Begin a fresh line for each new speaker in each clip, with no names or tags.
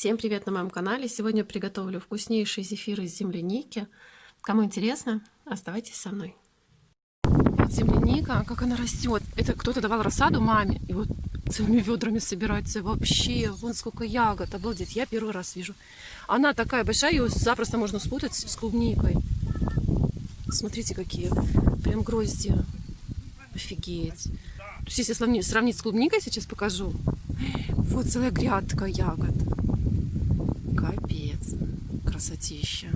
Всем привет на моем канале! Сегодня приготовлю вкуснейший зефир из земляники. Кому интересно, оставайтесь со мной. Вот земляника, как она растет. Это кто-то давал рассаду маме. И вот целыми ведрами собирается. Вообще, вон сколько ягод. Обалдеть, я первый раз вижу. Она такая большая, ее запросто можно спутать с клубникой. Смотрите, какие прям грозди. Офигеть. То есть, если сравнить, с клубникой, сейчас покажу. Вот целая грядка ягод. Капец. Красотища.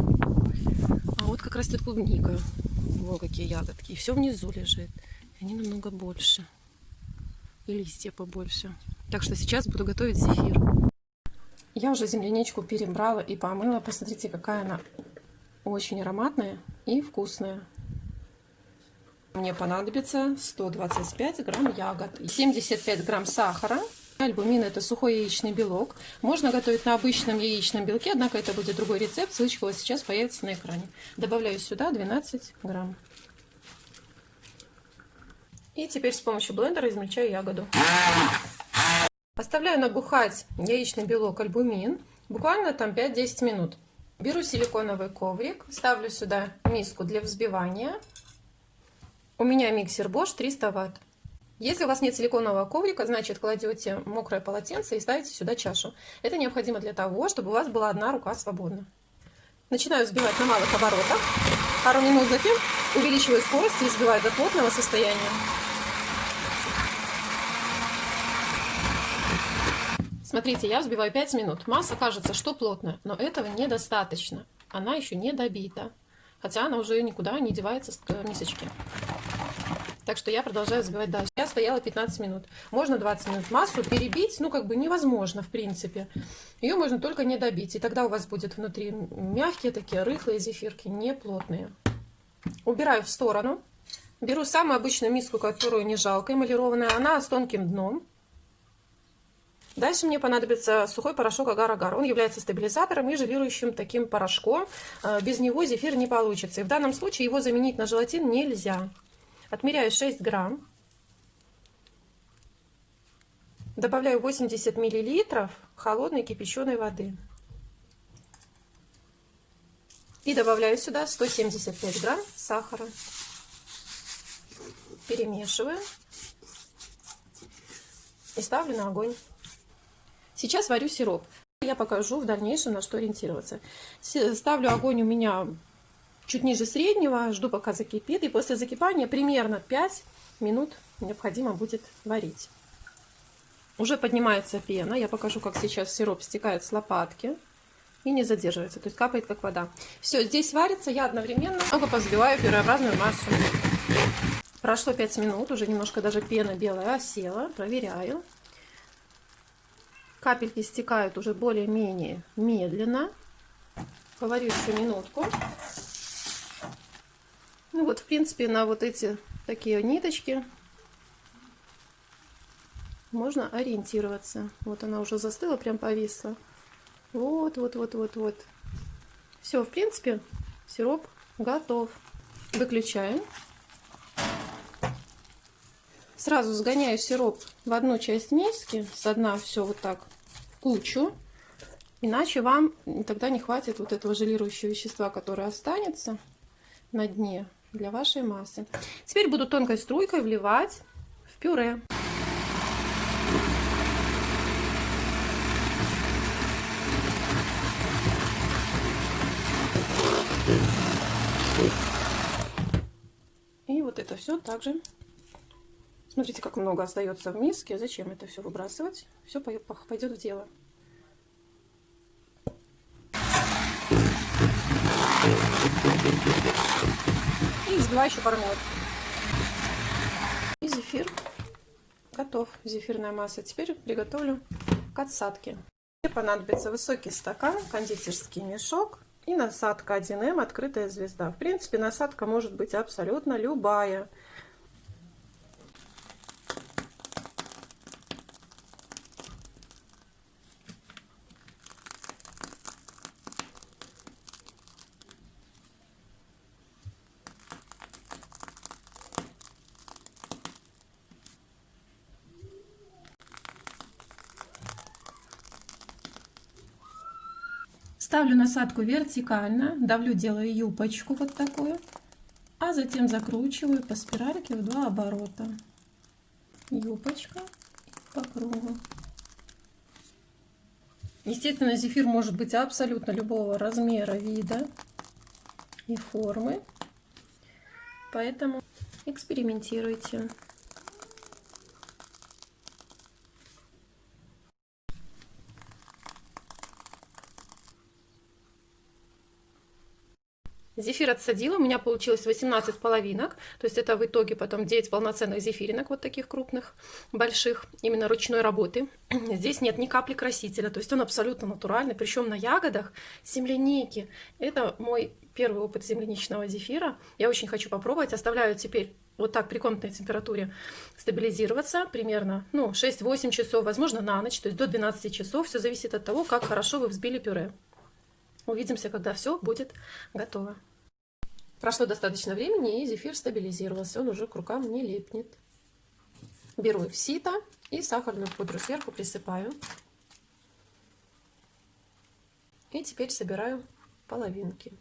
А вот как растет клубника. Во, какие ягодки. И все внизу лежит. Они намного больше. И листья побольше. Так что сейчас буду готовить зефир. Я уже земляничку перебрала и помыла. Посмотрите, какая она очень ароматная и вкусная. Мне понадобится 125 грамм ягод, 75 грамм сахара. Альбумин это сухой яичный белок. Можно готовить на обычном яичном белке, однако это будет другой рецепт. Ссылочка вот сейчас появится на экране. Добавляю сюда 12 грамм. И теперь с помощью блендера измельчаю ягоду. Оставляю набухать яичный белок альбумин. Буквально там 5-10 минут. Беру силиконовый коврик, ставлю сюда миску для взбивания. У меня миксер Bosch 300 Вт. Если у вас нет силиконового коврика, значит кладете мокрое полотенце и ставите сюда чашу. Это необходимо для того, чтобы у вас была одна рука свободна. Начинаю взбивать на малых оборотах. Пару минут затем увеличиваю скорость и взбиваю до плотного состояния. Смотрите, я взбиваю 5 минут. Масса кажется, что плотная, но этого недостаточно. Она еще не добита. Хотя она уже никуда не девается с мисочки. Так что я продолжаю взбивать дальше. Я стояла 15 минут. Можно 20 минут. Массу перебить, ну, как бы невозможно, в принципе. Ее можно только не добить. И тогда у вас будет внутри мягкие такие, рыхлые зефирки, не плотные. Убираю в сторону. Беру самую обычную миску, которую не жалко, эмалированная. Она с тонким дном. Дальше мне понадобится сухой порошок агар-агар. Он является стабилизатором и желирующим таким порошком. Э, без него зефир не получится. И в данном случае его заменить на желатин нельзя. Отмеряю 6 грамм. Добавляю 80 миллилитров холодной кипяченой воды. И добавляю сюда 175 грамм сахара. Перемешиваю. И ставлю на огонь. Сейчас варю сироп. Я покажу в дальнейшем, на что ориентироваться. Ставлю огонь у меня чуть ниже среднего, жду пока закипит. И после закипания примерно 5 минут необходимо будет варить. Уже поднимается пена. Я покажу, как сейчас сироп стекает с лопатки и не задерживается, то есть капает как вода. Все, здесь варится, я одновременно много позбиваю пюреобразную массу. Прошло 5 минут, уже немножко даже пена белая осела, проверяю. Капельки стекают уже более-менее медленно. Поварю еще минутку. Вот, в принципе, на вот эти такие ниточки можно ориентироваться. Вот она уже застыла, прям повисла. Вот, вот, вот, вот, вот. Все, в принципе, сироп готов. Выключаем. Сразу сгоняю сироп в одну часть миски, с дна все вот так в кучу. Иначе вам тогда не хватит вот этого желирующего вещества, которое останется на дне для вашей массы. Теперь буду тонкой струйкой вливать в пюре. И вот это все также Смотрите, как много остается в миске. Зачем это все выбрасывать? Все пойдет в дело. И взбиваю еще пару минут. И зефир готов. Зефирная масса. Теперь приготовлю к отсадке. Мне понадобится высокий стакан, кондитерский мешок и насадка 1М открытая звезда. В принципе, насадка может быть абсолютно любая. Ставлю насадку вертикально, давлю, делаю юбочку вот такую, а затем закручиваю по спиральке в два оборота. Юбочка по кругу. Естественно, зефир может быть абсолютно любого размера, вида и формы. Поэтому экспериментируйте. Зефир отсадила, у меня получилось 18 половинок, то есть это в итоге потом 9 полноценных зефиринок, вот таких крупных, больших, именно ручной работы. Здесь нет ни капли красителя, то есть он абсолютно натуральный, причем на ягодах земляники. Это мой первый опыт земляничного зефира, я очень хочу попробовать, оставляю теперь вот так при комнатной температуре стабилизироваться примерно ну, 6-8 часов, возможно на ночь, то есть до 12 часов, все зависит от того, как хорошо вы взбили пюре. Увидимся, когда все будет готово. Прошло достаточно времени, и зефир стабилизировался. Он уже к рукам не липнет. Беру сито и сахарную пудру сверху присыпаю. И теперь собираю половинки.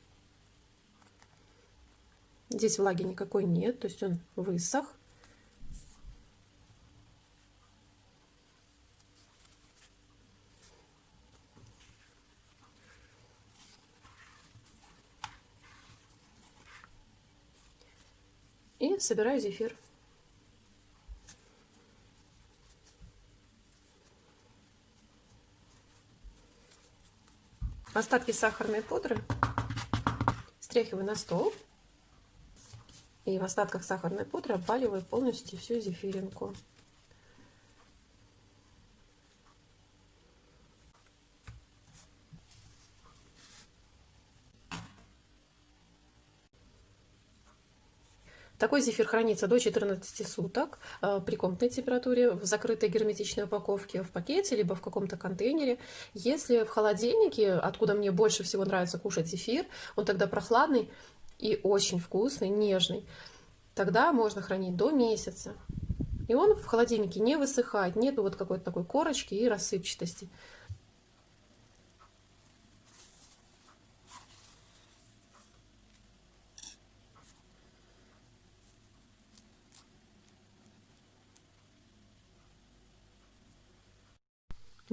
Здесь влаги никакой нет, то есть он высох. И собираю зефир. Остатки сахарной пудры стряхиваю на стол. И в остатках сахарной пудры обваливаю полностью всю зефиринку. Такой зефир хранится до 14 суток э, при комнатной температуре в закрытой герметичной упаковке в пакете, либо в каком-то контейнере. Если в холодильнике, откуда мне больше всего нравится кушать зефир, он тогда прохладный и очень вкусный, нежный, тогда можно хранить до месяца. И он в холодильнике не высыхает, нету вот какой-то такой корочки и рассыпчатости.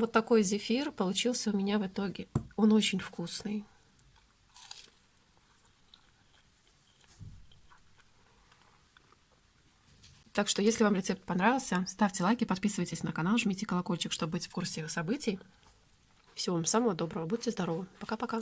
Вот такой зефир получился у меня в итоге. Он очень вкусный. Так что, если вам рецепт понравился, ставьте лайки, подписывайтесь на канал, жмите колокольчик, чтобы быть в курсе событий. Всего вам самого доброго, будьте здоровы. Пока-пока.